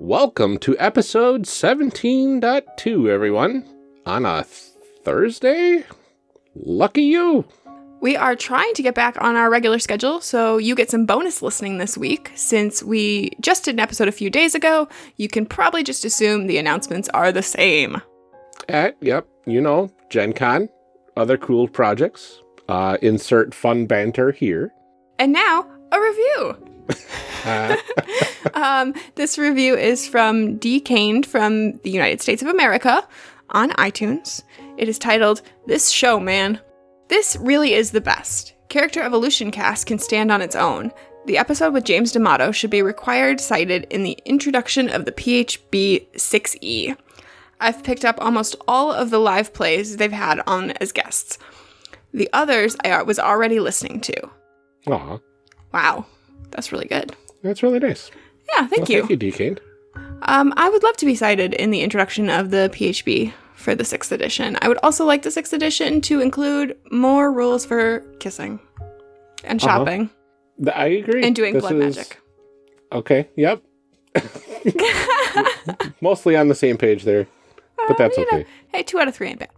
Welcome to episode 17.2, everyone. On a Thursday? Lucky you. We are trying to get back on our regular schedule, so you get some bonus listening this week. Since we just did an episode a few days ago, you can probably just assume the announcements are the same. At, yep, you know, Gen Con, other cool projects. Uh, insert fun banter here. And now, a review. Um, this review is from D. Kane from the United States of America on iTunes. It is titled This Show, Man. This really is the best. Character Evolution Cast can stand on its own. The episode with James D'Amato should be required cited in the introduction of the PHB 6E. I've picked up almost all of the live plays they've had on as guests. The others I was already listening to. aw, Wow, that's really good. That's really nice. Yeah, thank Well, you. Thank you, Decane. Um, I would love to be cited in the introduction of the PHB for the sixth edition. I would also like the sixth edition to include more rules for kissing and Uh-huh. shopping Th- I agree. and doing This blood is- magic. Okay, yep. Mostly on the same page there, but that's you know, okay. hey, two out of three ain't bad.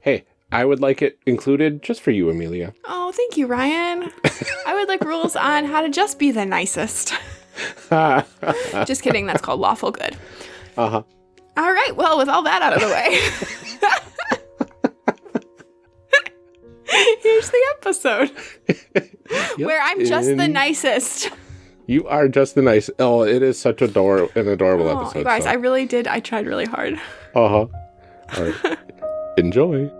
Hey, I would like it included just for you, Amelia. Oh, thank you, Ryan. I would like rules on how to just be the nicest. just kidding, that's called lawful good. Uh huh. All right, well, with all that out of the way. Here's the episode where I'm just the nicest. You are just the nice. Oh, it is such a ador- an adorable Oh, episode. guys, so. I really did. I tried really hard. Uh huh. All right. Enjoy.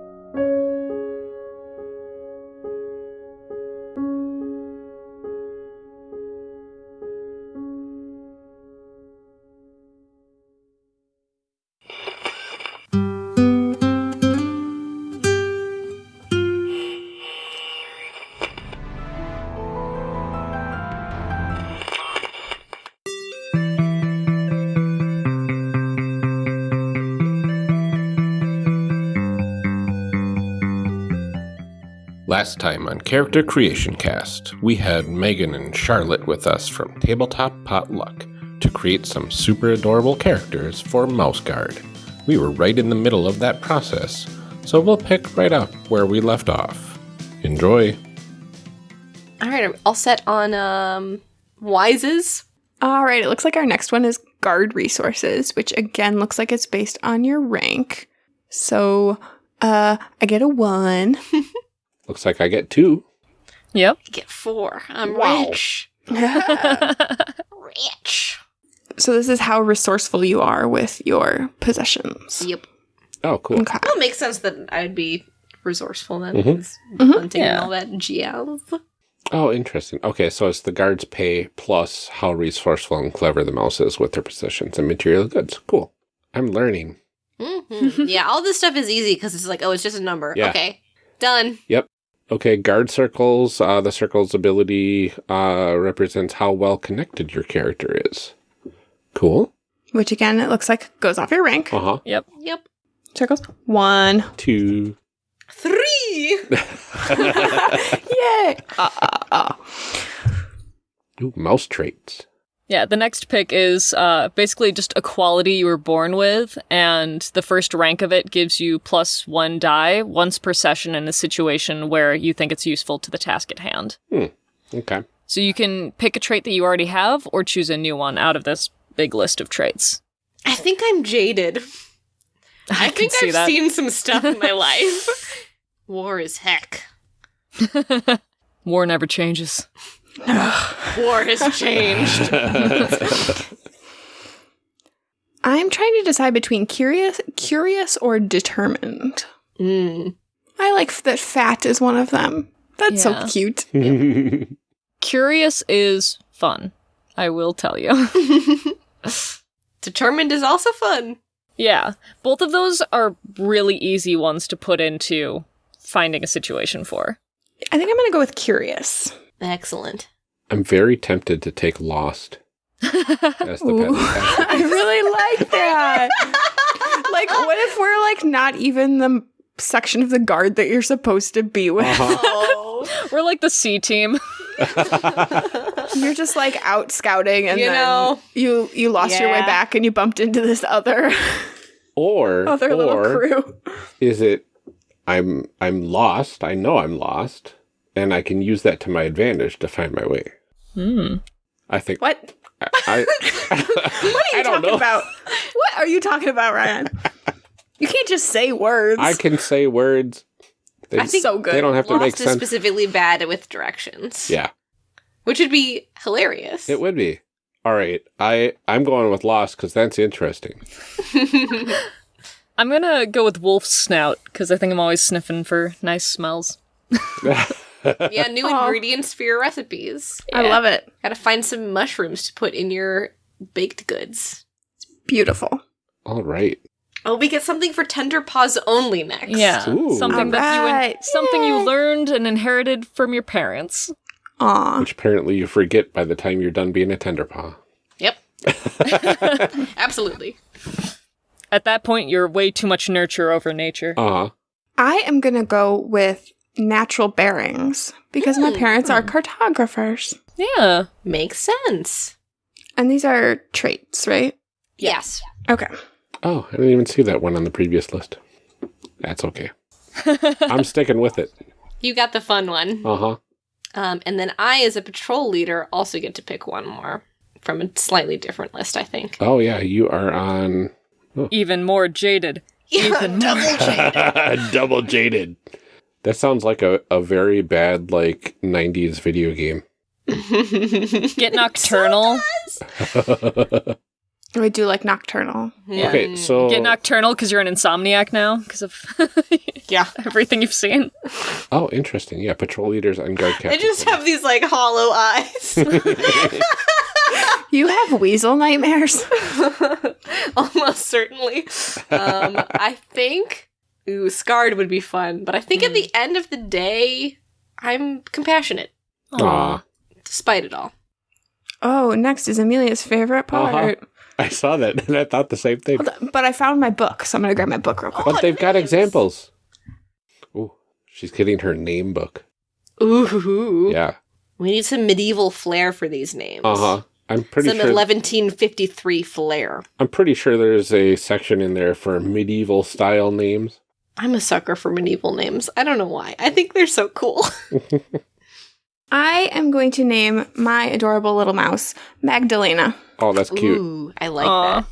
Last time on Character Creation Cast, we had Megan and Charlotte with us from Tabletop Potluck to create some super adorable characters for Mouse Guard. We were right in the middle of that process, so we'll pick right up where we left off. Enjoy. All right, are we all set on um Wises? All right, it looks like our next one is guard resources, which again looks like it's based on your rank. So, uh, I get a one. Looks like I get two. Yep. I get four. I'm Wow. rich. Rich. So this is how resourceful you are with your possessions. Yep. Oh, cool. Okay. Well, it makes sense that I'd be resourceful then. It's Mhm. Hunting and Yeah. all that jazz. Oh, interesting. Okay, so it's the guards' pay plus how resourceful and clever the mouse is with their possessions and material goods. Cool. I'm learning. Mhm. yeah, all this stuff is easy because it's like, oh, it's just a number. Yeah. Okay, done. Okay, guard circles. Uh, the circle's ability uh, represents how well connected your character is. Cool. Which again, it looks like goes off your rank. Uh huh. Yep. Yep. Circles. One. Two. Three. Yay! Uh, uh, uh. Ooh, mouse traits. Yeah, the next pick is uh, basically just a quality you were born with, and the first rank of it gives you plus one die once per session in a situation where you think it's useful to the task at hand. Okay. So you can pick a trait that you already have or choose a new one out of this big list of traits. I think I'm jaded. I, can think see I've that. seen some stuff in my life. War is heck. War never changes. War has changed. I'm trying to decide between curious, curious or determined. Mm. I like that fat is one of them. That's Yeah. so cute. Curious is fun, I will tell you. Determined is also fun. yeah, both of those are really easy ones to put into finding a situation for. I think I'm gonna go with curious. Excellent. I'm very tempted to take Lost as the Ooh. pet. I really like that. like, what if we're like not even the section of the guard that you're supposed to be with? Uh-huh. Oh. We're like the C team. You're just like out scouting, and You then know. you you lost your way back, and you bumped into this other Or other little crew. is it I'm I'm lost. I know I'm lost, and I can use that to my advantage to find my way. Hmm. I think What? I, I, What are you I talking know. about? What are you talking about, Ryan? You can't just say words. I can say words. They, I think so good. they don't have to make sense. specifically bad with directions. Yeah, Which would be hilarious. it would be. All right, I I'm going with lost because that's interesting. I'm gonna go with wolf snout because I think I'm always sniffing for nice smells. yeah, new Aw. ingredients for your recipes. I love it. Gotta find some mushrooms to put in your baked goods. It's Beautiful. All right. Oh, we get something for tender paws only next. Yeah, Ooh. something that you in- Alright. something you learned and inherited from your parents. Aw. Which apparently you forget by the time you're done being a tender paw. Yep. Absolutely. At that point, you're way too much nurture over nature. Uh huh. I am gonna go with natural bearings because my parents are cartographers, Yeah. Makes sense. and these are traits, right? Yes. Okay. Oh, I didn't even see that one on the previous list. That's okay. I'm sticking with it. You got the fun one. Uh huh. Um, and then I, as a patrol leader, also get to pick one more from a slightly different list, I think. Oh yeah, you are on Even more jaded. Even double more. double jaded. That sounds like a, a very bad like '90s video game. Get nocturnal. We do like nocturnal. Yeah. Okay, so Get nocturnal because you're an insomniac now because of Yeah. everything you've seen. oh, interesting. Yeah, patrol leaders and guard I captains. just have these like hollow eyes. You have weasel nightmares. Almost certainly. Um, I think ooh, scarred would be fun, but I think at the end of the day, I'm compassionate Aw, despite it all. oh, next is Amelia's favorite part. I saw that and I thought the same thing. But I found my book, so I'm gonna grab my book real quick. But they've got examples. Ooh, she's getting her name book. Ooh, Yeah. we need some medieval flair for these names. Uh huh. I'm pretty Some sure. 1153 flair. I'm pretty sure there's a section in there for medieval style names. I'm a sucker for medieval names. I don't know why. I think they're so cool. I am going to name my adorable little mouse Magdalena. Oh, that's cute. Ooh, I like Aw. that.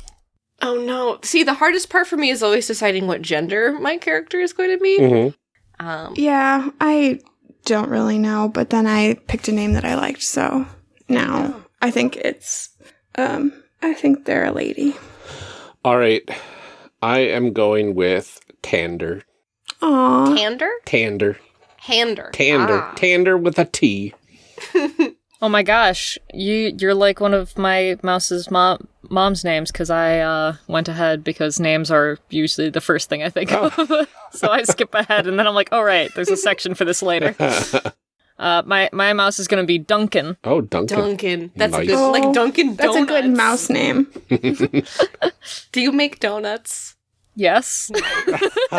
Oh no. See, the hardest part for me is always deciding what gender my character is going to be. hmm Um, Yeah, I don't really know, but then I picked a name that I liked, so now I think it's um I think they're a lady. All right. I am going with Tander. Aw. Tander? Tander. Hander. Tander. Ah. Tander with a T. Oh my gosh, you you're like one of my mouse's mom mom's names because I uh, went ahead because names are usually the first thing I think of. so I skip ahead and then I'm like, oh right, there's a section for this later. Uh, my my mouse is gonna be Duncan. Oh, Duncan. Duncan. That's a Nice. good, Oh, like Duncan That's a good mouse name. Do you make donuts? Yes.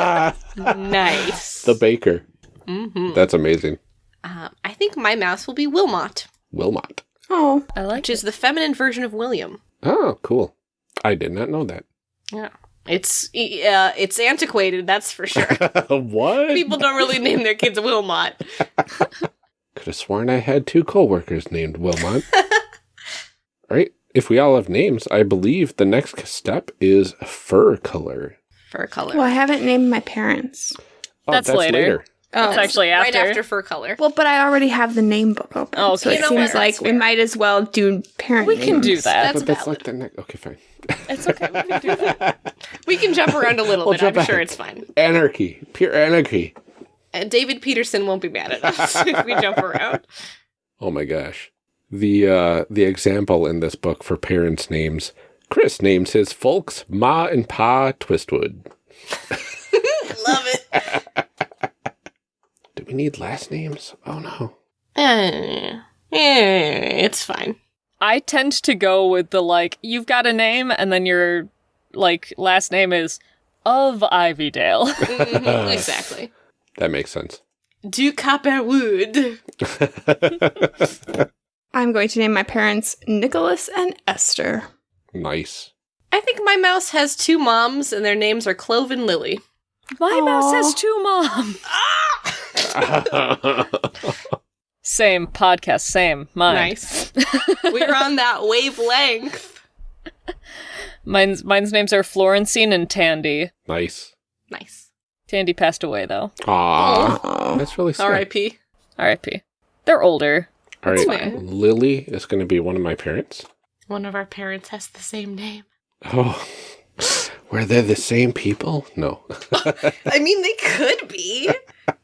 Nice. the baker. hmm That's amazing. Uh, I think my mouse will be Wilmot, Wilmot. Oh, I like which is the feminine version of William. Oh, cool. I did not know that. Yeah. It's uh, it's antiquated, that's for sure. what? People don't really name their kids Wilmot. Could have sworn I had two coworkers named Wilmot. all right. If we all have names, I believe the next step is fur color. Fur color. well, I haven't named my parents. Oh, That's later. Oh, That's actually right after. after fur color. well, but I already have the name book open. Oh, so okay. it know seems what? like That's we might as well do parent. We can do that. That's but that's valid. like the next. Okay, fine. It's okay. We can do that. We can jump around a little We'll bit. I'm sure it's fine. Anarchy. Pure anarchy. And David Petersen won't be mad at us if we jump around. Oh my gosh. The uh the example in this book for parents' names. Chris names his folks Ma and Pa Twistwood. Love it. Do we need last names? Oh no. Eh, eh, it's fine. I tend to go with the like, you've got a name, and then your like last name is of Ivydale. Mhm, exactly. That makes sense. Du Copperwood. I'm going to name my parents Nicholas and Esther. Nice. I think my mouse has two moms, and their names are Clove and Lily. My mouse has two moms. Same podcast, same. Mine. Nice. We're on that wavelength. Mine's mine's names are Florencine and Tandy. nice. Nice. Tandy passed away though. Aw. Oh. That's really sad. R.I.P. R.I.p. They're older. All right. Lily is going to be one of my parents. One of our parents has the same name. Oh. Were they the same people? No. I mean, they could be.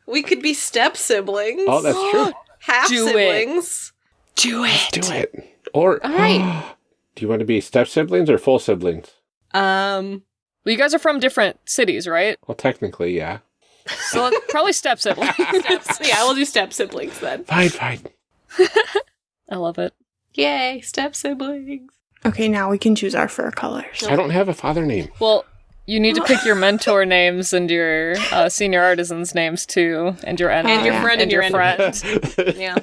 We could be step siblings. oh, that's true. half Do it. siblings. Do it. Do it. Or All right. do you want to be step siblings or full siblings? Um, Well, you guys are from different cities, right? Well, technically, yeah. So probably step siblings. steps. yeah, we'll do step siblings then. Fine, fine. I love it. Yay, step siblings. Okay, now we can choose our fur colors. I don't have a father name. Well, you need to pick your mentor names and your uh, senior artisans' names too, and your enemy And your friend and, your, enemy. friend. Yeah.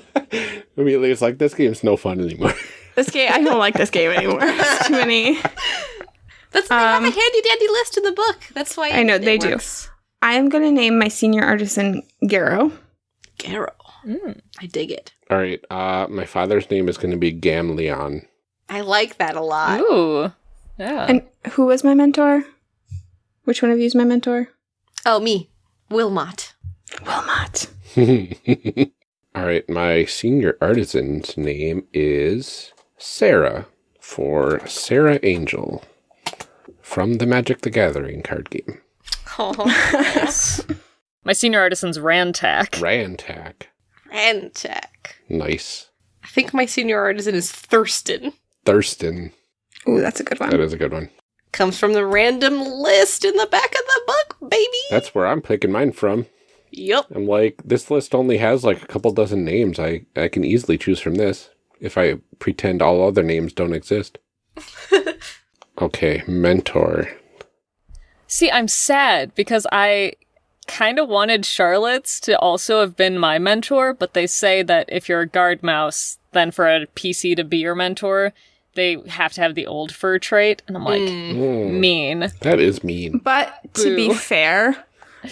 Immediately, it's like this game's no fun anymore. This game, I don't like this game anymore. It's too many. That's they have a Um, handy dandy list in the book. That's why I know, it they do. I am going to name my senior artisan Garrow. Garrow. Mm. I dig it. All right. Uh, my father's name is going to be Gamleon. I like that a lot. Ooh, yeah. And who was my mentor? Which one of you is my mentor? Oh, me. Wilmot. Wilmot. All right. My senior artisan's name is Sarah for Serra Angel from the Magic the Gathering card game. Oh, yes. My senior artisan's Rantak. Rantak. Rantak. Rantak. Nice. I think my senior artisan is Thurston. Thurston. Ooh, that's a good one. That is a good one. Comes from the random list in the back of the book, baby. That's where I'm picking mine from. Yup. I'm like, this list only has like a couple dozen names. I, I can easily choose from this if I pretend all other names don't exist. okay, mentor. See, I'm sad because I kind of wanted Charlotte's to also have been my mentor, but they say that if you're a guard mouse, then for a PC to be your mentor, they have to have the old fur trait. And I'm like, Mm, mean. that is mean. But to be fair,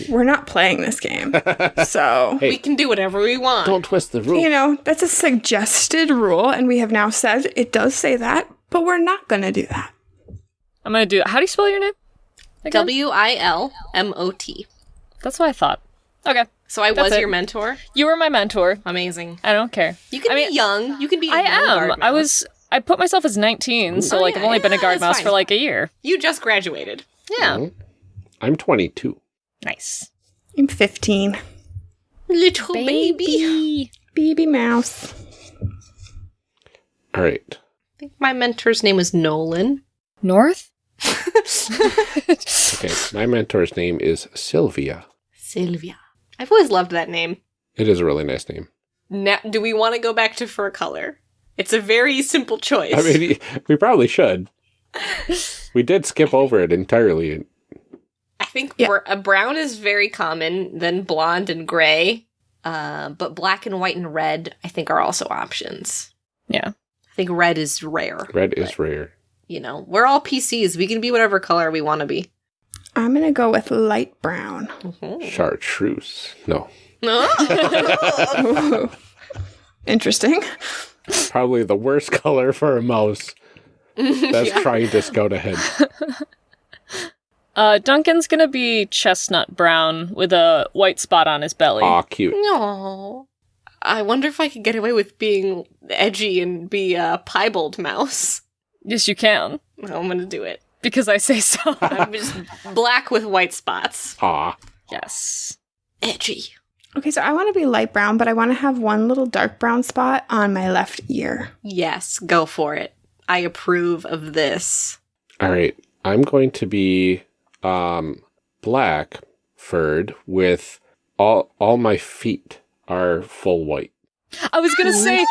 we're not playing this game. So, Hey. We can do whatever we want. Don't twist the rule. you know, that's a suggested rule, and we have now said it does say that, but we're not going to do that. I'm gonna do. How do you spell your name? W I L M O T. That's what I thought. Okay, So I That's was it. your mentor. you were my mentor. Amazing. I don't care. You can I be mean, young. You can be. I young am. I was. I put myself as 19, so Oh, like yeah, I've only been a guard mouse fine. for like a year. You just graduated. Yeah, Mhm. I'm 22. nice. I'm 15. Little baby. Baby mouse. All right. I think my mentor's name was Nolan. North. Okay. My mentor's name is Sylvia. Sylvia. I've always loved that name. It is a really nice name. Now, do we want to go back to fur color? It's a very simple choice. I mean, we probably should. We did skip over it entirely. I think Yeah. br- a brown is very common, then blonde and gray. Uh, but black and white and red, I think, are also options. Yeah. I think red is rare. Red is rare. You know, we're all PCs. We can be whatever color we want to be. I'm going to go with light brown. Mhm. Chartreuse. No. Ooh. Interesting. Probably the worst color for a mouse that's Yeah. trying to scout ahead. Uh, Duncan's gonna be chestnut brown with a white spot on his belly. Aw, cute. No. I wonder if I could get away with being edgy and be a piebald mouse. Yes, you can No, I'm gonna do it. Because I say so. I'm just black with white spots. Aw. yes. Edgy. Okay, so I want to be light brown, but I want to have one little dark brown spot on my left ear. Yes, go for it. I approve of this. All right. I'm going to be um black furred with all all my feet are full white. I was gonna say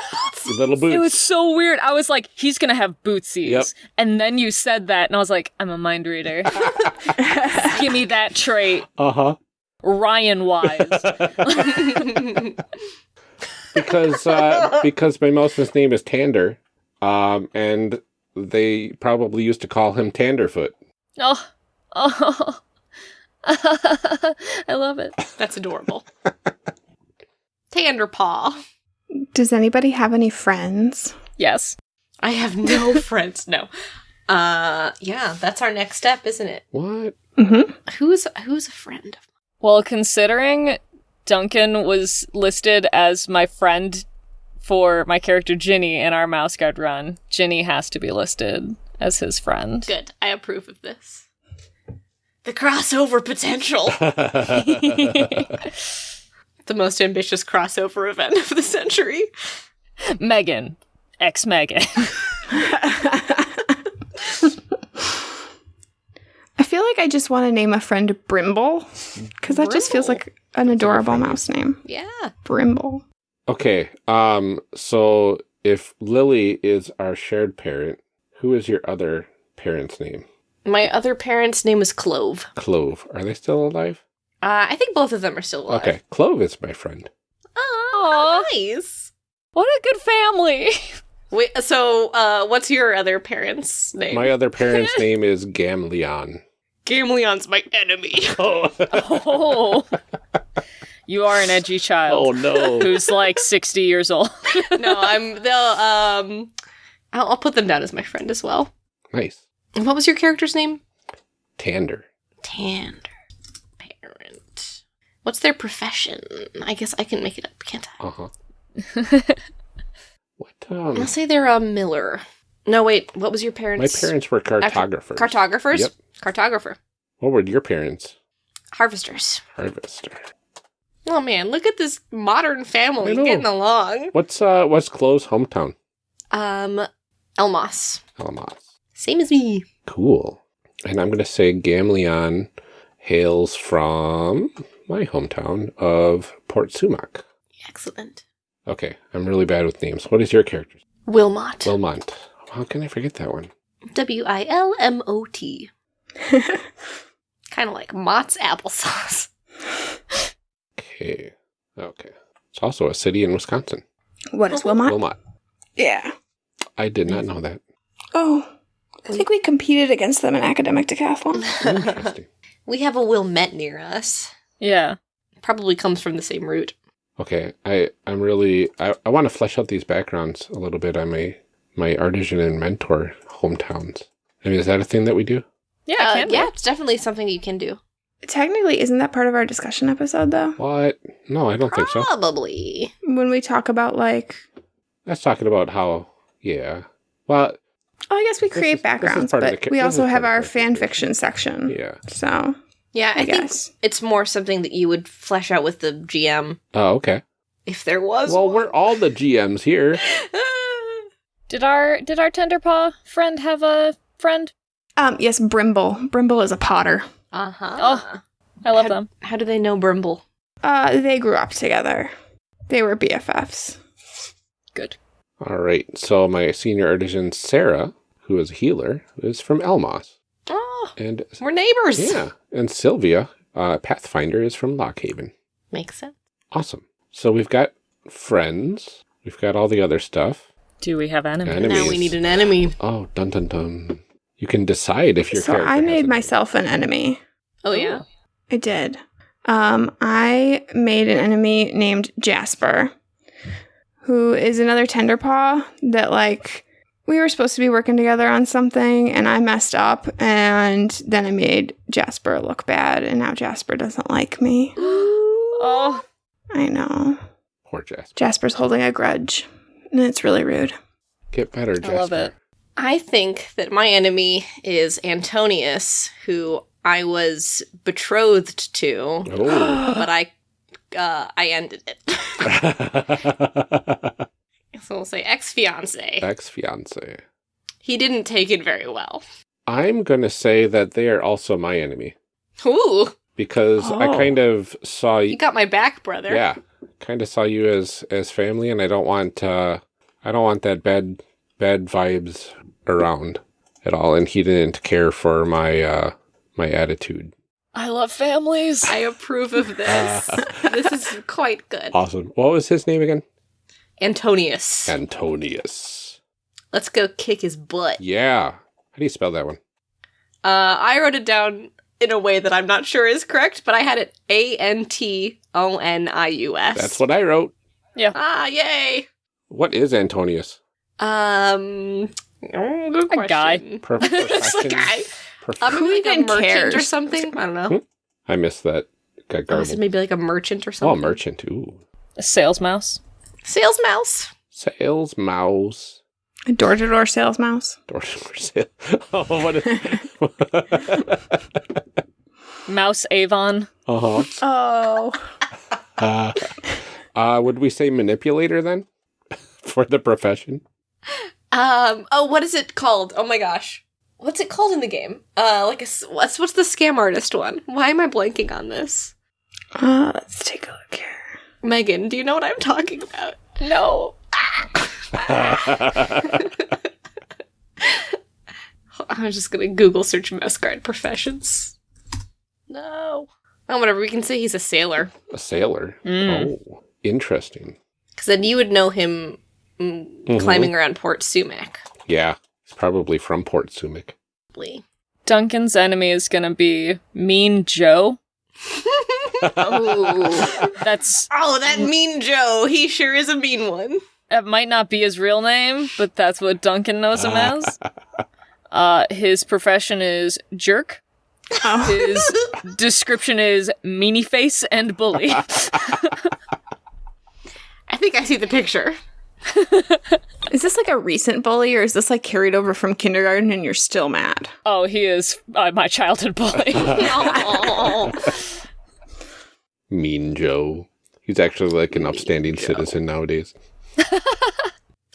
Little boots. it was so weird. I was like, he's gonna have bootsies, Yep. and then you said that, and I was like, I'm a mind reader. Give me that trait, uh-huh. Ryan wise. because uh, because my mouse's name is Tander, um, and they probably used to call him Tanderfoot. Oh, oh, I love it. That's adorable. Tanderpaw. Does anybody have any friends? Yes. I have no friends. No. Uh, yeah, that's our next step, isn't it? What? Mm-hmm. Who's who's a friend? Well, considering Duncan was listed as my friend for my character Ginny in our Mouse Guard run, Ginny has to be listed as his friend. Good. I approve of this. The crossover potential. the most ambitious crossover event of the century. Megan, ex Megan. I feel like I just want to name a friend Brimble because that just feels like an adorable mouse name. Yeah. Brimble. Okay. Um. So if Lily is our shared parent, who is your other parent's name? My other parent's name is Clove. Clove. Are they still alive? Uh, I think both of them are still alive. Okay. Clove is my friend. Oh, nice. what a good family. Wait, so uh, what's your other parent's name? My other parent's name is Gamleon. Gamleon's my enemy. Oh. Oh. you are an edgy child oh no. who's like 60 years old. no, I'm. They'll. Um, I'll, I'll put them down as my friend as well. nice. And what was your character's name? Tander. Tander. Parent. What's their profession? I guess I can make it up, can't I? Uh huh. what? Um. I'll say they're a miller. No, wait. What was your parents? My parents? parents were cartographers. Cartographers. Yep. Cartographer. What were your parents? Harvesters. Harvester. Oh man, look at this modern family getting along. What's uh? What's Clove's hometown? Um, Elmoss. Alamos. Same as me. Cool. And I'm gonna say Gamleon hails from my hometown of Port Sumac. Excellent. Okay, I'm really bad with names. What is your character? Wilmot. Wilmot. How can I forget that one? W I L M O T. Kind of like Mott's applesauce. Okay. Okay. It's also a city in Wisconsin. What is Wilmot? Wilmot. Yeah. I did not know that. Oh, I think we competed against them in academic decathlon. Interesting. We have a Wilmette near us. Yeah. Probably comes from the same root. Okay, I I'm really I, I want to flesh out these backgrounds a little bit on my my artisan and mentor hometowns. I mean, is that a thing that we do? Yeah, Uh, it can be. yeah, it's definitely something you can do. Technically, isn't that part of our discussion episode though? What? No, I don't think so. Probably. When we talk about like, That's talking about how. Yeah. Well, oh, I guess we create is- backgrounds, but we also have our fan fiction section. yeah. So Yeah, I, I, think guess. it's more something that you would flesh out with the GM Oh, okay. if there was. Well, one. we're all the GMs here. Did our did our tenderpaw friend have a friend? Um, yes, Brimble. Brimble is a potter. uh huh. Oh. I love How- them. How do they know Brimble? Uh, they grew up together. They were BFFs. Good. All right. So my senior artisan Sarah, who is a healer, is from Elmoss, Oh, and we're neighbors. yeah, and Sylvia, uh, Pathfinder, is from Lockhaven. Makes sense. Awesome. So we've got friends. We've got all the other stuff. Do we have enemies? Enemies. Now we need an enemy. Oh, dun dun dun. You can decide if your So character I made a- myself an enemy. Oh yeah. I did. Um, I made an enemy named Jasper, who is another tenderpaw that like we were supposed to be working together on something and I messed up and then I made Jasper look bad and now Jasper doesn't like me. Oh, I know. Poor Jasper. Jasper's holding a grudge. And it's really rude. Get better, Jasper. I love it. I think that my enemy is Antonius, who I was betrothed to, Oh. but I uh, I ended it. so we'll say ex fiance. Ex fiance. He didn't take it very well. I'm gonna say that they are also my enemy Ooh, because I Oh. kind of saw you you. got my back, brother. Yeah, kind of saw you as as family, and I don't want uh I don't want that bad bad vibes around at all. And he didn't care for my uh my attitude. I love families. I approve of this. this is quite good. Awesome. What was his name again? Antonius. Antonius. Let's go kick his butt. Yeah. How do you spell that one? Uh, I wrote it down in a way that I'm not sure is correct, but I had it A N T O N I U S. That's what I wrote. Yeah. Ah, yay! What is Antonius? Um, oh, good A guy. question. Per- It's a guy. prof- Um, Who maybe like a even merchant or something. I don't know. Hmm? I missed that. Got Oh, this maybe like a merchant or something. Oh, something. merchant. Ooh. A sales mouse. Sales mouse. Sales mouse. A door to door sales mouse. Door to door sale. Oh, what is. Mouse Avon. uh huh. Oh. Uh, uh, would we say manipulator then? For the profession? Um. Oh, what is it called? Oh my gosh. What's it called in the game? Uh, like a what's what's the scam artist one? Why am I blanking on this? Uh, let's take a look here. Megan, do you know what I'm talking about? No. I'm just gonna Google search mouse guard professions. No. Oh, whatever. We can say he's a sailor, A sailor. Mm. Oh, interesting. because then you would know him mm, Mhm. climbing around Port Sumac. Yeah, he's probably from Port Sumac. Probably. Duncan's enemy is gonna be Mean Joe. oh. That's oh, that mean Joe. He sure is a mean one. that might not be his real name, but that's what Duncan knows him as. Uh, his profession is jerk. Oh. His description is meanie face and bully. I think I see the picture. Is this like a recent bully or is this like carried over from kindergarten and you're still mad? oh, he is uh, my childhood bully. Mean Joe. He's actually like an upstanding citizen nowadays.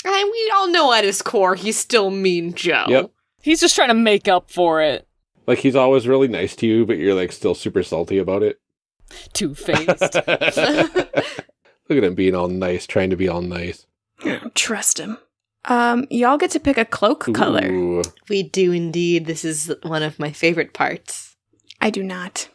And we all know at his core he's still mean Joe. Yep. He's just trying to make up for it. Like he's always really nice to you, but you're like still super salty about it. Two faced. Look at him being all nice, trying to be all nice. Trust him. Um, y'all get to pick a cloak color. We do indeed. This is one of my favorite parts. I do not.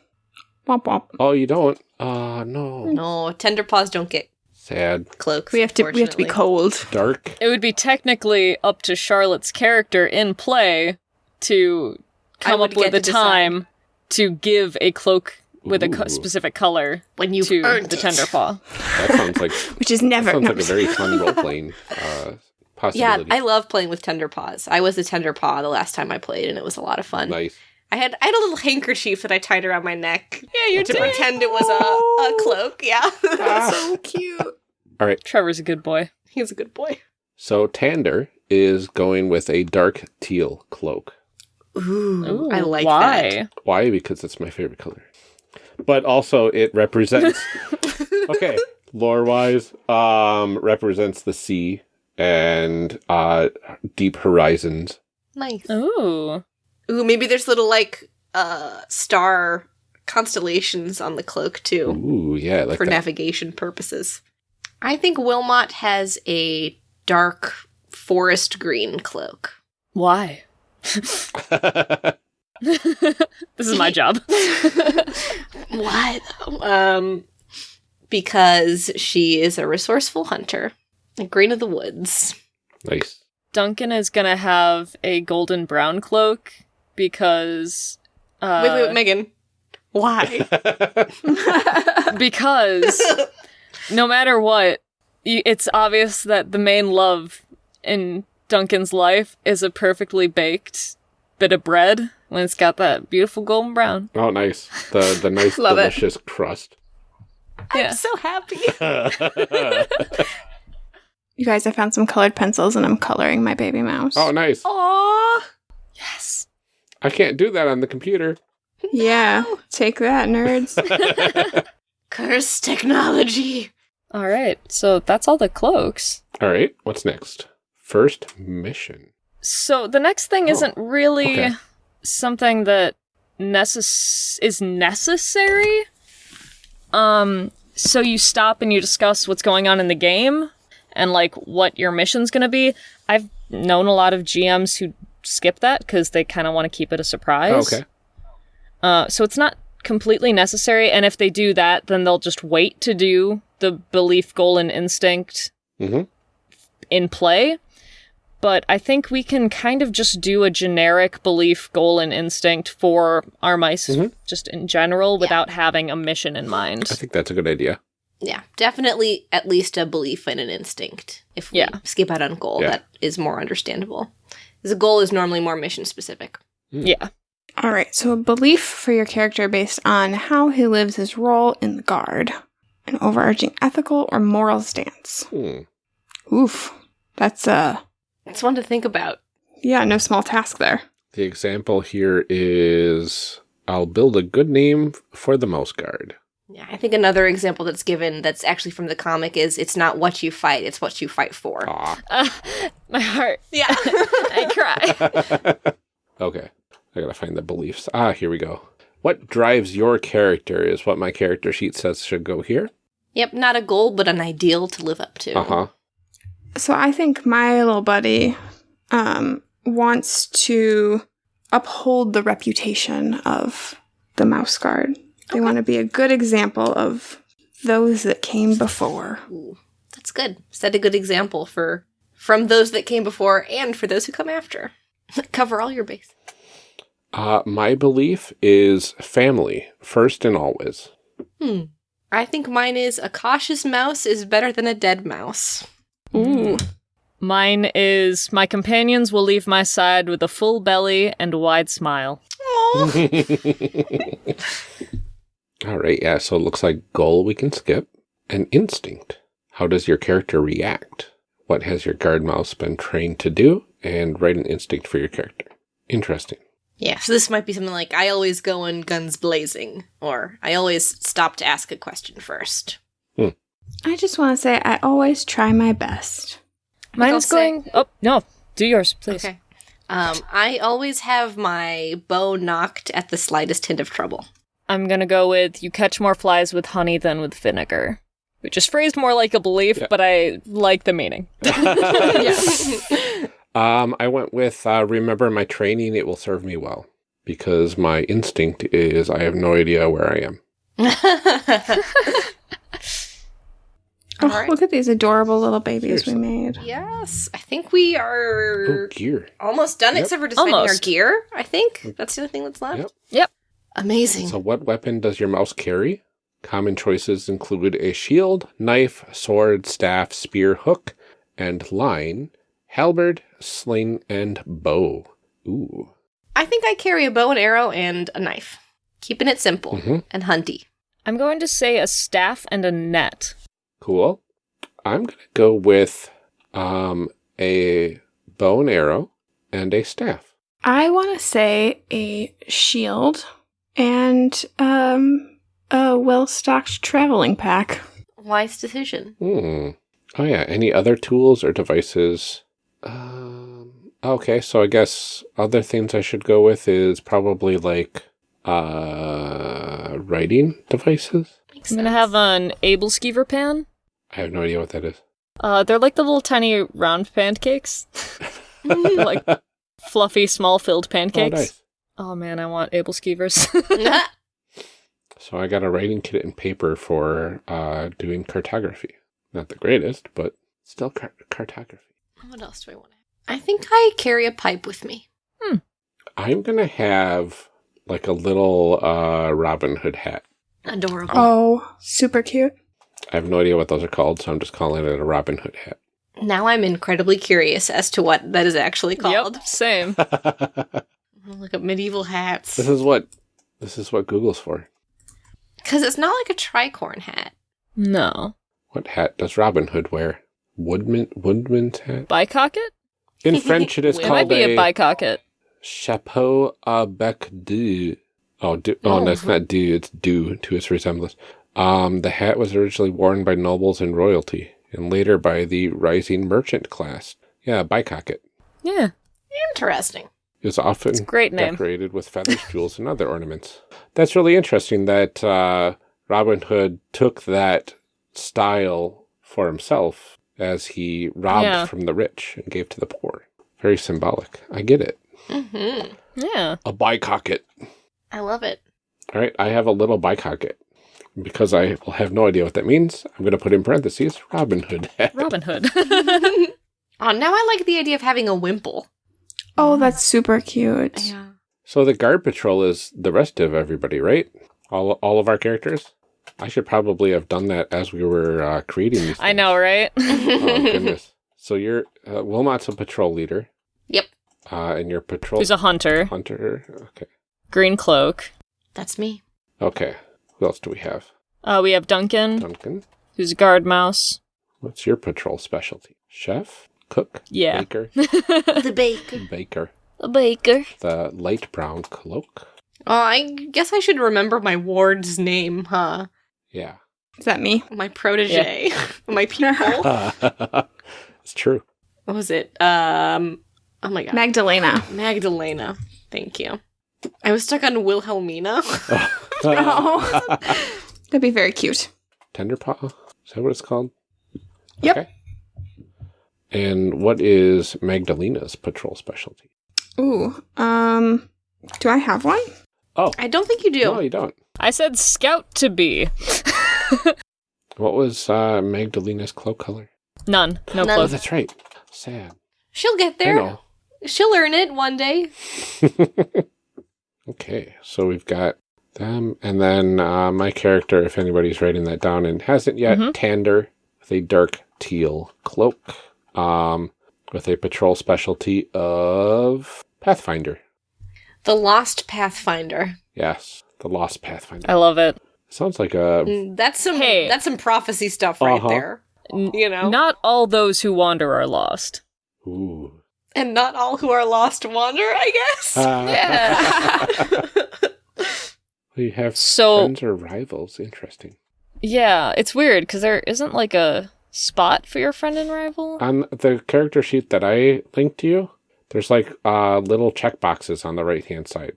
Womp womp. Oh, you don't? Uh no. No, tender paws don't get Sad. cloaks. We have to we have to be cold. Dark. it would be technically up to Charlotte's character in play to come up with get a to decide. time to give a cloak with a co- specific color when you've to earned the it. tender paw. That sounds like Which is never sounds like a very fun role playing uh Yeah, possibility. I love playing with tender paws. I was a tender paw the last time I played, and it was a lot of fun. nice. I had I had a little handkerchief that I tied around my neck Yeah, you to pretend it was a, a cloak. Yeah, so cute. All right, Trevor's a good boy. he's a good boy. So Tander is going with a dark teal cloak. Ooh, I like why? that. Why? Because it's my favorite color. But also it represents okay, lore wise, um, represents the sea and uh deep horizons. Nice. Ooh. Ooh, maybe there's little like uh star constellations on the cloak too Ooh, yeah, like for that. navigation purposes. I think Wilmot has a dark forest green cloak. Why? This is my job. Why? Um because she is a resourceful hunter. A green of the woods. nice. Duncan is gonna have a golden brown cloak because uh, wait, wait, wait, Megan. Why? because no matter what, it's obvious that the main love in Duncan's life is a perfectly baked bit of bread when it's got that beautiful golden brown. oh, nice. The the nice Love it. delicious crust. Yeah. I'm so happy. You guys, I found some colored pencils and I'm coloring my baby mouse. oh, nice. Aww. Yes. I can't do that on the computer. yeah. Take that, nerds. Curse technology. All right. So that's all the cloaks. All right, what's next? First mission. So the next thing Oh, isn't really okay. something that necess- is necessary. Um so you stop and you discuss what's going on in the game and like what your mission's going to be. I've known a lot of GMs who skip that cuz they kind of want to keep it a surprise. okay. Uh so it's not completely necessary and if they do that then they'll just wait to do the belief goal and instinct Mhm. in play. But I think we can kind of just do a generic belief, goal, and instinct for our mice, just in general, without having a mission in mind. I think that's a good idea. Yeah, definitely at least a belief and an instinct. If we Yeah. skip out on goal, Yeah. that is more understandable. The goal is normally more mission specific. Yeah. All right, so a belief for your character based on how he lives his role in the guard, an overarching ethical or moral stance. Hmm. Oof, that's uh, It's one to think about. yeah, no small task there. The example here is I'll build a good name for the mouse guard. Yeah, I think another example that's given that's actually from the comic is it's not what you fight, it's what you fight for. Uh, my heart. Yeah. I cry. okay. I gotta find the beliefs. Ah, here we go. What drives your character is what my character sheet says should go here. yep, not a goal, but an ideal to live up to. Uh huh. So I think my little buddy um, wants to uphold the reputation of the mouse guard. They want to be a good example of those that came before. Ooh, that's good. Set a good example for from those that came before and for those who come after. Cover all your base. Uh, my belief is family first and always. Hmm. I think mine is a cautious mouse is better than a dead mouse. Ooh. Mine is my companions will leave my side with a full belly and a wide smile. All right, yeah, so it looks like goal we can skip. And instinct. How does your character react? What has your guard mouse been trained to do? And write an instinct for your character. Interesting. yeah. So this might be something like I always go in guns blazing, or I always stop to ask a question first. I just want to say I always try my best. Mine I'll say- going. Oh no, do yours, please. Okay. Um, I always have my bow knocked at the slightest hint of trouble. I'm gonna go with you catch more flies with honey than with vinegar, which is phrased more like a belief, Yeah. but I like the meaning. Um, I went with uh, remember my training, it will serve me well. Because my instinct is I have no idea where I am. Oh, All right. look at these adorable little babies Seriously. we made. Yes, I think we Oh, are gear. almost done, Yep. except for deciding our gear. I think that's the only thing that's left. Yep. Yep. Amazing. So, what weapon does your mouse carry? Common choices include a shield, knife, sword, staff, spear, hook, and line, halberd, sling, and bow. Ooh. I think I carry a bow and arrow and a knife, keeping it simple Mhm. and hunty. I'm going to say a staff and a net. Cool. I'm gonna go with um a bow and arrow and a staff. I want to say a shield and um a well-stocked traveling pack. Wise decision. Hmm. Oh yeah. Any other tools or devices? Um. Okay, so I guess other things I should go with is probably like uh writing devices. Makes I'm gonna have an aebleskiver pan. I have no idea what that is. Uh, they're like the little tiny round pancakes, like fluffy, small filled Oh, pancakes. nice. Oh man, I want aebleskivers. So I got a writing kit and paper for uh doing cartography. Not the greatest, but still car- cartography. what else do I want to I think I carry a pipe with me. Hmm. I'm gonna have like a little uh Robin Hood hat. Adorable. Oh, super cute. I have no idea what those are called, so I'm just calling it a Robin Hood hat. Now I'm incredibly curious as to what that is actually called. yep, same. Look at medieval hats. this is what this is what Google's for. Because it's not like a tricorn hat. No. What hat does Robin Hood wear? Woodman Woodman's hat? Bicocket? In French it is It It called might be a, bicocket. chapeau à bec du. Oh, du- oh, Oh. that's not du, it's due to its resemblance. Um, the hat was originally worn by nobles and royalty, and later by the rising merchant class. Yeah, bicocket. Yeah. Interesting. Was often great name. decorated with feathers, jewels, and other ornaments. That's really interesting that uh, Robin Hood took that style for himself as he robbed Yeah. from the rich and gave to the poor. Very symbolic. I get it. hmm Yeah. A bicocket. I love it. All right, I have a little bicocket. Because I will have no idea what that means, I'm going to put in parentheses Robin Hood. Robin Hood. Oh, now I like the idea of having a wimple. Oh, that's super cute. Yeah. So the guard patrol is the rest of everybody, right? All all of our characters. I should probably have done that as we were uh, creating these. I know, right? Oh goodness. So you're uh, Wilmot's a patrol leader. Yep. Uh, and your patrol Who's a hunter? hunter. Okay. Green cloak. That's me. Okay. Who else do we have? Uh, we have Duncan, Duncan. who's a guard mouse. What's your patrol specialty? Chef, cook, Yeah. baker, The baker. baker. A baker. The light brown cloak. Oh, I guess I should remember my ward's name, huh? Yeah. Is that me? My protege. my pupil. it's true. what was it? Um. Oh my god. Magdalena. Magdalena. Thank you. I was stuck on Wilhelmina. Oh. That'd be very cute. Tender paw. Is that what it's called? Yep. Okay. And what is Magdalena's patrol specialty? Ooh. Um. Do I have one? Oh, I don't think you do. no, you don't. I said scout to be. What was uh, Magdalena's cloak color? None. No None. Oh, cloak. that's right. Sad. She'll get I there. know. She'll earn it one day. okay, so we've got them, and then uh, my character, if anybody's writing that down and hasn't yet, Mhm. Tander with a dark teal cloak, um, with a patrol specialty of Pathfinder. The Lost Pathfinder. Yes, the Lost Pathfinder. I love it. Sounds like a Mm, That's some Hey. that's some prophecy stuff right Uh-huh. there. You know? Not all those who wander are lost. ooh. and not all who are lost wander, I guess. Uh, yeah. we have So- friends or rivals. Interesting. Yeah, it's weird because there isn't like a spot for your friend and rival. On the character sheet that I linked to you, there's like uh, little check boxes on the right hand side.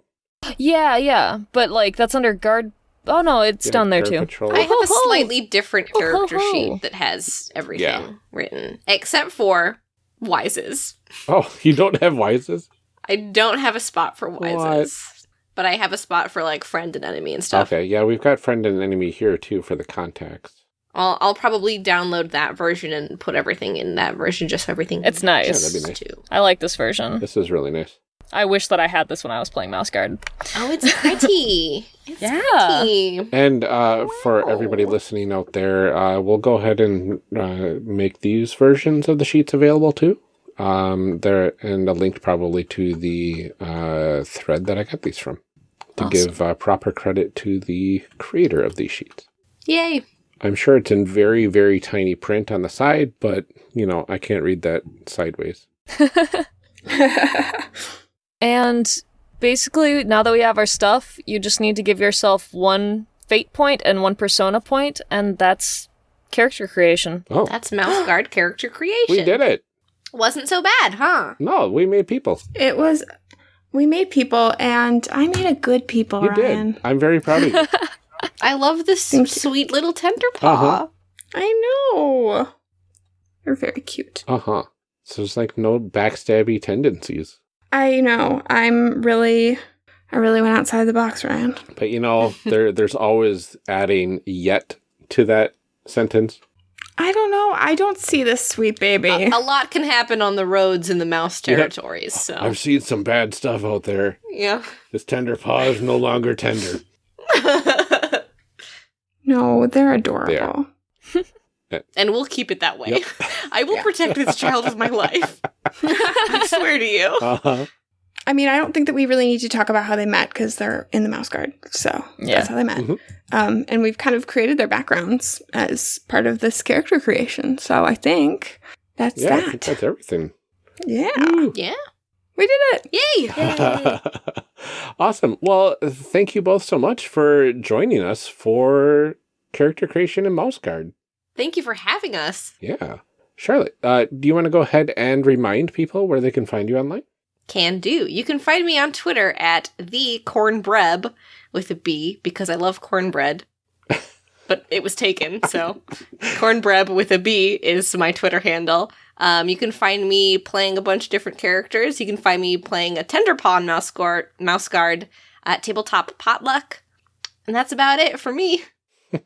yeah, yeah, but like that's under guard. Oh no, it's Yeah, down there too. patrol. I have a slightly different character Ho-ho-ho. sheet that has everything Yeah. written, except for Wises. Oh, you don't have wises? I don't have a spot for What? Wises, but I have a spot for like friend and enemy and stuff. Okay, yeah, we've got friend and enemy here too for the context. I'll, I'll probably download that version and put everything in that version, just so everything. It's nice. Yeah, that'd be nice. Too. I like this version. This is really nice. I wish that I had this when I was playing Mouse Guard. Oh, it's pretty. it's Yeah. pretty. And uh, for everybody listening out there, uh, we'll go ahead and uh, make these versions of the sheets available too. Um, there and a link probably to the uh, thread that I got these from to Awesome. give uh, proper credit to the creator of these sheets. Yay. I'm sure it's in very, very tiny print on the side, but you know, I can't read that sideways. And basically, now that we have our stuff, you just need to give yourself one fate point and one persona point, and that's character creation. Oh, That's Mouse Guard character creation. we did it! Wasn't so bad, huh? No, we made people. it was. We made people, and I made a good people, You Ryan. did. I'm very proud of you. I love this Thank you. sweet little tender paw. Uh-huh. I know. You're very cute. Uh huh. So there's like no backstabby tendencies. I know. I'm really. I really went outside the box, Ryan. But you know, there there's always adding yet to that sentence. I don't know. I don't see this sweet baby. A, a lot can happen on the roads in the mouse Yep. territories, so I've seen some bad stuff out there. yeah. This tender paw is no longer tender. no, they're adorable. and we'll keep it that way. Yep. I will protect this child with my life. I swear to you. Uh huh. I mean, I don't think that we really need to talk about how they met because they're in the mouse guard. So Yeah. that's how they met. Mhm. Um, and we've kind of created their backgrounds as part of this character creation. So I think that's Yeah, I think that's everything. Yeah, Yeah. We did it. Yay. awesome. Well, thank you both so much for joining us for character creation in Mouse Guard. Thank you for having us. Yeah. Charlotte, uh, do you want to go ahead and remind people where they can find you online? Can do. You can find me on Twitter at the cornbreb with a B because I love cornbread. But it was taken, so cornbreb with a B is my Twitter handle. Um, you can find me playing a bunch of different characters. You can find me playing a Tenderpaw mouse guard, mouse guard at Tabletop Potluck. And that's about it for me.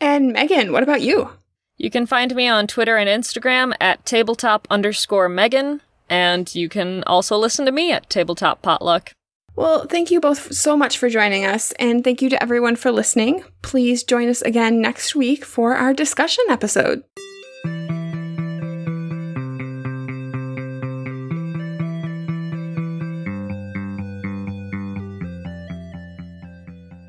And Megan, what about you? You can find me on Twitter and Instagram at tabletop underscore Megan, and you can also listen to me at Tabletop Potluck. Well, thank you both so much for joining us, and thank you to everyone for listening. Please join us again next week for our discussion episode.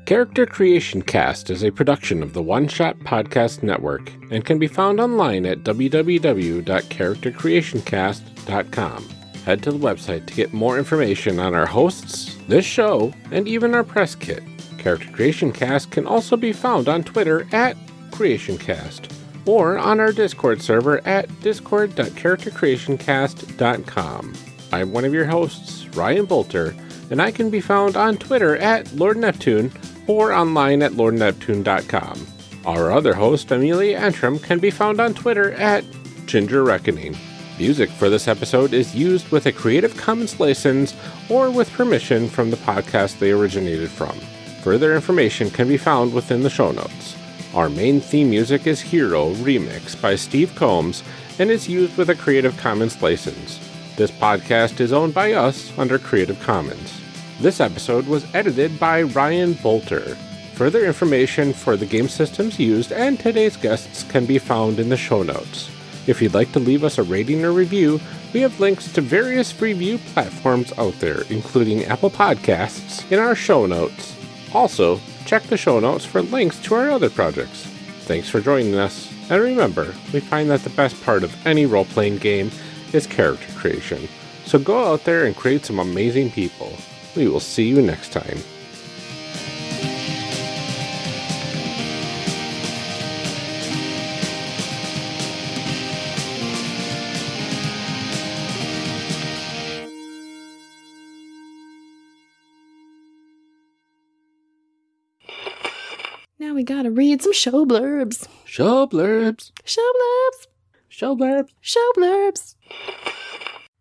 Character Creation Cast is a production of the One Shot Podcast Network and can be found online at www.charactercreationcast.com. Head to the website to get more information on our hosts, this show, and even our press kit. Character Creation Cast can also be found on Twitter at CreationCast or on our Discord server at discord.charactercreationcast.com. I'm one of your hosts, Ryan Boelter, and I can be found on Twitter at Lord Neptune or online at lordneptune.com. Our other host, Amelia Antrim, can be found on Twitter at Ginger Reckoning. Music for this episode is used with a Creative Commons license or with permission from the podcast they originated from. Further information can be found within the show notes. Our main theme music is Hero Remix by Steve Combs and is used with a Creative Commons license. This podcast is owned by us under Creative Commons. This episode was edited by Ryan Boelter. Further information for the game systems used and today's guests can be found in the show notes. If you'd like to leave us a rating or review, we have links to various review platforms out there, including Apple Podcasts, in our show notes. Also, check the show notes for links to our other projects. Thanks for joining us, and remember, we find that the best part of any role playing game is character creation. So go out there and create some amazing people. We will see you next time. We gotta read some show blurbs. Show blurbs. Show blurbs. Show blurbs. Show blurbs.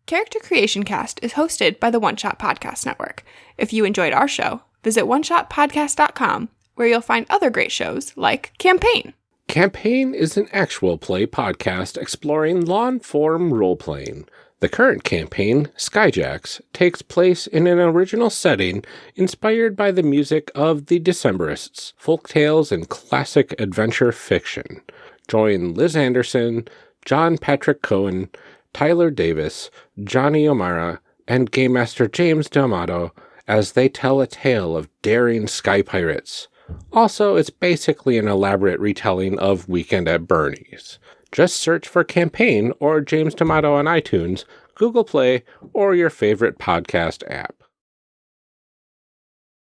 Character Creation Cast is hosted by the One Shot Podcast Network. If you enjoyed our show, visit oneshotpodcast.com, where you'll find other great shows like Campaign. Campaign is an actual play podcast exploring long form role playing. The current campaign, Skyjacks, takes place in an original setting inspired by the music of the Decemberists, folk tales, and classic adventure fiction. Join Liz Anderson, John Patrick Cohen, Tyler Davis, Johnny O'Mara, and Game Master James D'Amato as they tell a tale of daring sky pirates. Also, it's basically an elaborate retelling of Weekend at Bernie's. Just search for Campaign or James D'Amato on iTunes, Google Play, or your favorite podcast app.